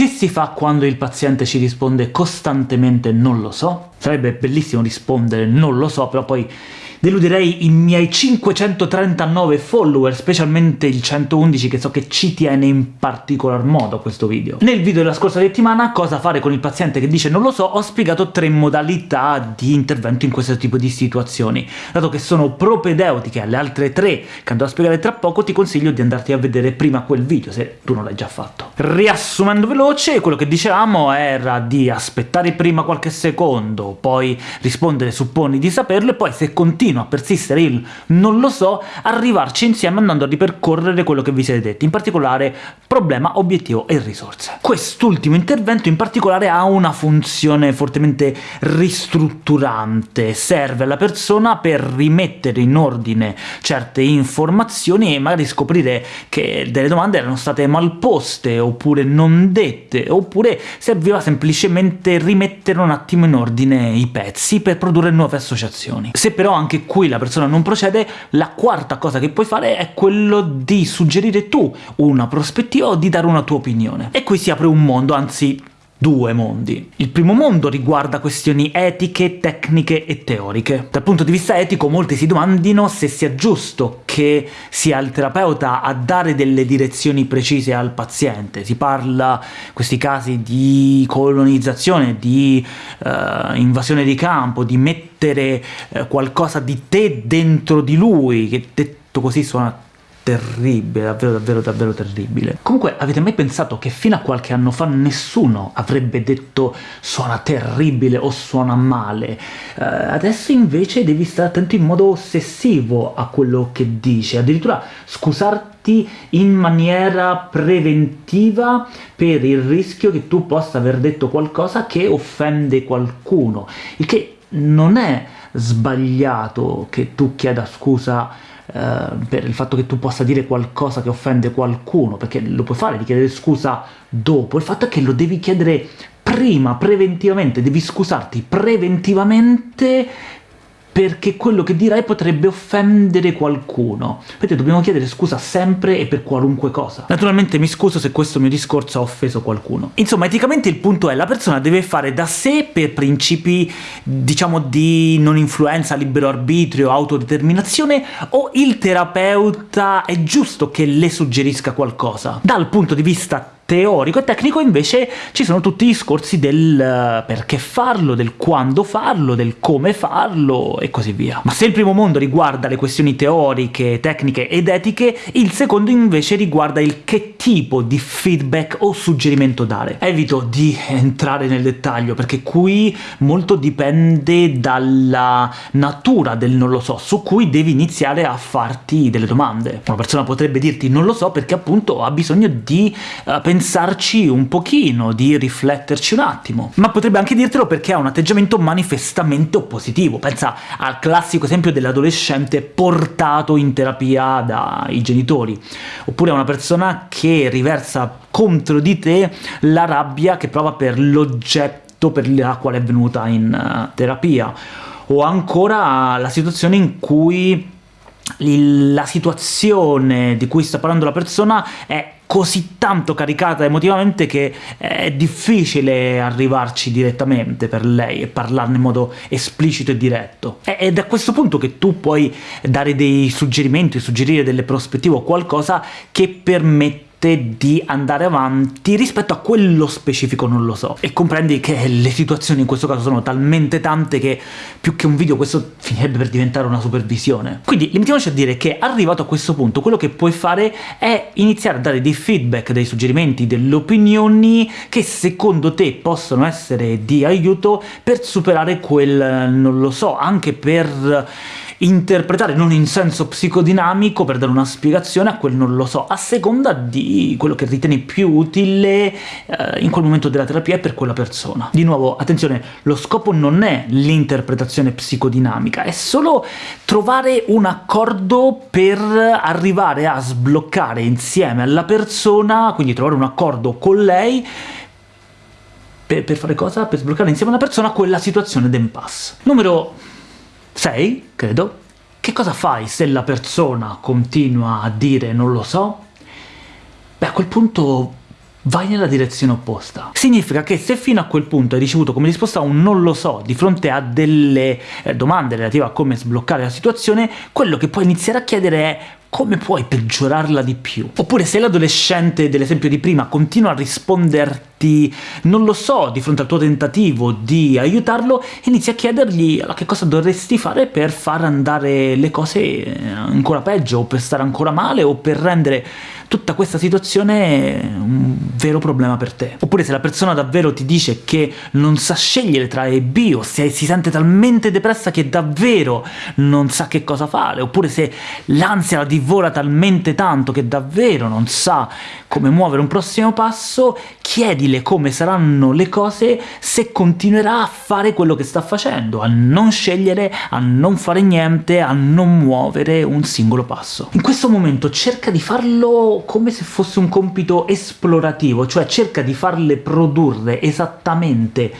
Che si fa quando il paziente ci risponde costantemente «non lo so»? Sarebbe bellissimo rispondere «non lo so», però poi deluderei i miei 539 follower, specialmente il 111 che so che ci tiene in particolar modo a questo video. Nel video della scorsa settimana, cosa fare con il paziente che dice non lo so, ho spiegato tre modalità di intervento in questo tipo di situazioni. Dato che sono propedeutiche alle altre tre che andrò a spiegare tra poco, ti consiglio di andarti a vedere prima quel video, se tu non l'hai già fatto. Riassumendo veloce, quello che dicevamo era di aspettare prima qualche secondo, poi rispondere supponi di saperlo, e poi se continua a persistere il non lo so, arrivarci insieme andando a ripercorrere quello che vi siete detti, in particolare problema, obiettivo e risorse. Quest'ultimo intervento in particolare ha una funzione fortemente ristrutturante, serve alla persona per rimettere in ordine certe informazioni e magari scoprire che delle domande erano state mal poste, oppure non dette, oppure serviva semplicemente rimettere un attimo in ordine i pezzi per produrre nuove associazioni. Se però anche qui la persona non procede, la quarta cosa che puoi fare è quello di suggerire tu una prospettiva o di dare una tua opinione. E qui si apre un mondo, anzi due mondi. Il primo mondo riguarda questioni etiche, tecniche e teoriche. Dal punto di vista etico molti si domandino se sia giusto che sia il terapeuta a dare delle direzioni precise al paziente. Si parla, in questi casi, di colonizzazione, di uh, invasione di campo, di mettere uh, qualcosa di te dentro di lui, che detto così suona terribile, davvero davvero davvero terribile. Comunque avete mai pensato che fino a qualche anno fa nessuno avrebbe detto suona terribile o suona male? Uh, adesso invece devi stare attento in modo ossessivo a quello che dici, addirittura scusarti in maniera preventiva per il rischio che tu possa aver detto qualcosa che offende qualcuno, il che non è sbagliato che tu chieda scusa per il fatto che tu possa dire qualcosa che offende qualcuno, perché lo puoi fare di chiedere scusa dopo, il fatto è che lo devi chiedere prima, preventivamente, devi scusarti preventivamente perché quello che dirai potrebbe offendere qualcuno. Vedete, dobbiamo chiedere scusa sempre e per qualunque cosa. Naturalmente mi scuso se questo mio discorso ha offeso qualcuno. Insomma, eticamente il punto è la persona deve fare da sé per principi, diciamo, di non influenza, libero arbitrio, autodeterminazione, o il terapeuta è giusto che le suggerisca qualcosa? Dal punto di vista teorico e tecnico invece ci sono tutti i discorsi del eh, perché farlo, del quando farlo, del come farlo e così via. Ma se il primo mondo riguarda le questioni teoriche, tecniche ed etiche, il secondo invece riguarda il che tipo di feedback o suggerimento dare. Evito di entrare nel dettaglio, perché qui molto dipende dalla natura del non lo so, su cui devi iniziare a farti delle domande. Una persona potrebbe dirti non lo so perché appunto ha bisogno di uh, pensare pensarci un pochino, di rifletterci un attimo. Ma potrebbe anche dirtelo perché ha un atteggiamento manifestamente oppositivo. Pensa al classico esempio dell'adolescente portato in terapia dai genitori, oppure a una persona che riversa contro di te la rabbia che prova per l'oggetto per la quale è venuta in uh, terapia, o ancora la situazione in cui la situazione di cui sta parlando la persona è così tanto caricata emotivamente che è difficile arrivarci direttamente per lei e parlarne in modo esplicito e diretto. Ed è a questo punto che tu puoi dare dei suggerimenti, suggerire delle prospettive o qualcosa che permette di andare avanti rispetto a quello specifico non lo so. E comprendi che le situazioni in questo caso sono talmente tante che più che un video questo finirebbe per diventare una supervisione. Quindi limitiamoci a dire che arrivato a questo punto quello che puoi fare è iniziare a dare dei feedback, dei suggerimenti, delle opinioni che secondo te possono essere di aiuto per superare quel non lo so, anche per interpretare, non in senso psicodinamico, per dare una spiegazione a quel non lo so, a seconda di quello che ritieni più utile eh, in quel momento della terapia per quella persona. Di nuovo, attenzione, lo scopo non è l'interpretazione psicodinamica, è solo trovare un accordo per arrivare a sbloccare insieme alla persona, quindi trovare un accordo con lei, per fare cosa? Per sbloccare insieme alla persona quella situazione d'impasse. Numero 6, credo. Che cosa fai se la persona continua a dire non lo so? Beh, a quel punto vai nella direzione opposta. Significa che se fino a quel punto hai ricevuto come risposta un non lo so di fronte a delle eh, domande relative a come sbloccare la situazione, quello che puoi iniziare a chiedere è come puoi peggiorarla di più? Oppure se l'adolescente dell'esempio di prima continua a risponderti non lo so di fronte al tuo tentativo di aiutarlo, inizi a chiedergli che cosa dovresti fare per far andare le cose ancora peggio, o per stare ancora male, o per rendere tutta questa situazione un vero problema per te. Oppure se la persona davvero ti dice che non sa scegliere tra A e B, o se si sente talmente depressa che davvero non sa che cosa fare, oppure se l'ansia la divora talmente tanto che davvero non sa come muovere un prossimo passo, chiedile come saranno le cose se continuerà a fare quello che sta facendo, a non scegliere, a non fare niente, a non muovere un singolo passo. In questo momento cerca di farlo come se fosse un compito esplorativo, cioè cerca di farle produrre esattamente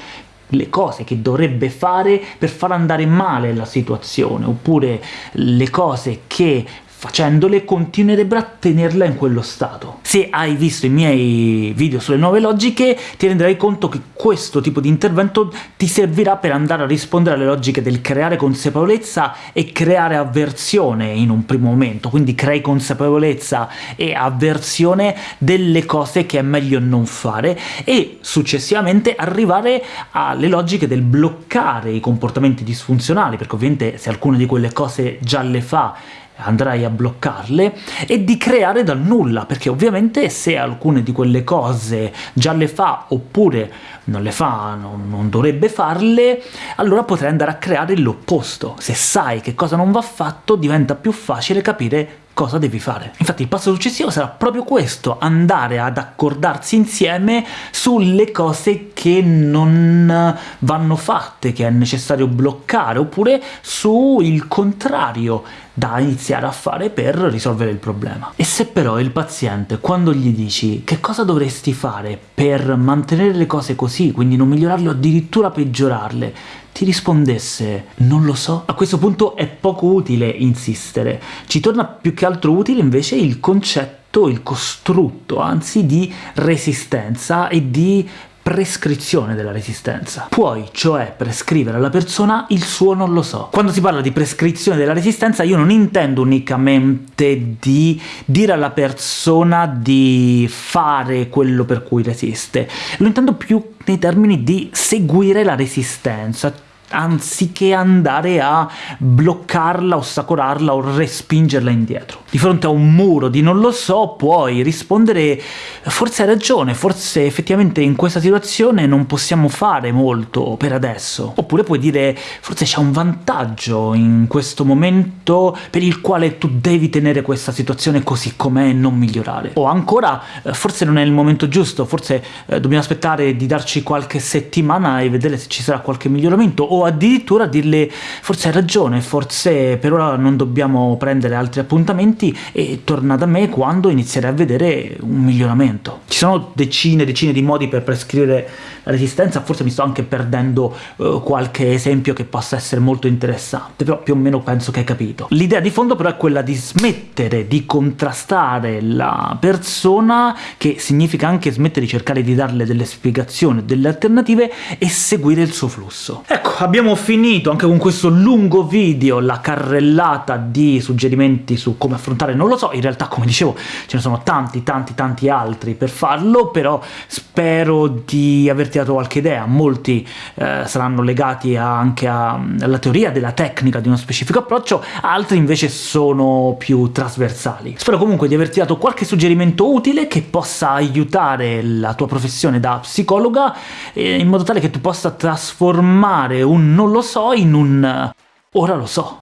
le cose che dovrebbe fare per far andare male la situazione, oppure le cose che facendole continuerebbe a tenerla in quello stato. Se hai visto i miei video sulle nuove logiche, ti renderai conto che questo tipo di intervento ti servirà per andare a rispondere alle logiche del creare consapevolezza e creare avversione in un primo momento, quindi crei consapevolezza e avversione delle cose che è meglio non fare, e successivamente arrivare alle logiche del bloccare i comportamenti disfunzionali, perché ovviamente se alcune di quelle cose già le fa andrai a bloccarle, e di creare dal nulla, perché ovviamente se alcune di quelle cose già le fa, oppure non le fa, non, non dovrebbe farle, allora potrai andare a creare l'opposto. Se sai che cosa non va fatto, diventa più facile capire cosa devi fare. Infatti il passo successivo sarà proprio questo, andare ad accordarsi insieme sulle cose che non vanno fatte, che è necessario bloccare, oppure sul contrario, da iniziare a fare per risolvere il problema. E se però il paziente, quando gli dici che cosa dovresti fare per mantenere le cose così, quindi non migliorarle o addirittura peggiorarle, ti rispondesse «non lo so», a questo punto è poco utile insistere. Ci torna più che altro utile invece il concetto il costrutto, anzi, di resistenza e di prescrizione della resistenza. Puoi, cioè, prescrivere alla persona il suo non lo so. Quando si parla di prescrizione della resistenza io non intendo unicamente di dire alla persona di fare quello per cui resiste, lo intendo più nei termini di seguire la resistenza, anziché andare a bloccarla, ostacolarla o respingerla indietro. Di fronte a un muro di non lo so, puoi rispondere «forse hai ragione, forse effettivamente in questa situazione non possiamo fare molto per adesso». Oppure puoi dire «forse c'è un vantaggio in questo momento per il quale tu devi tenere questa situazione così com'è e non migliorare». O ancora «forse non è il momento giusto, forse eh, dobbiamo aspettare di darci qualche settimana e vedere se ci sarà qualche miglioramento», o addirittura dirle «forse hai ragione, forse per ora non dobbiamo prendere altri appuntamenti e torna da me quando inizierai a vedere un miglioramento». Ci sono decine e decine di modi per prescrivere la resistenza, forse mi sto anche perdendo uh, qualche esempio che possa essere molto interessante, però più o meno penso che hai capito. L'idea di fondo però è quella di smettere di contrastare la persona, che significa anche smettere di cercare di darle delle spiegazioni, delle alternative, e seguire il suo flusso. Ecco, abbiamo finito anche con questo lungo video la carrellata di suggerimenti su come affrontare non lo so, in realtà come dicevo ce ne sono tanti tanti tanti altri per farlo, però spero di averti dato qualche idea, molti eh, saranno legati a, anche a, alla teoria della tecnica di uno specifico approccio, altri invece sono più trasversali. Spero comunque di averti dato qualche suggerimento utile che possa aiutare la tua professione da psicologa, eh, in modo tale che tu possa trasformare un non lo so in un ora lo so.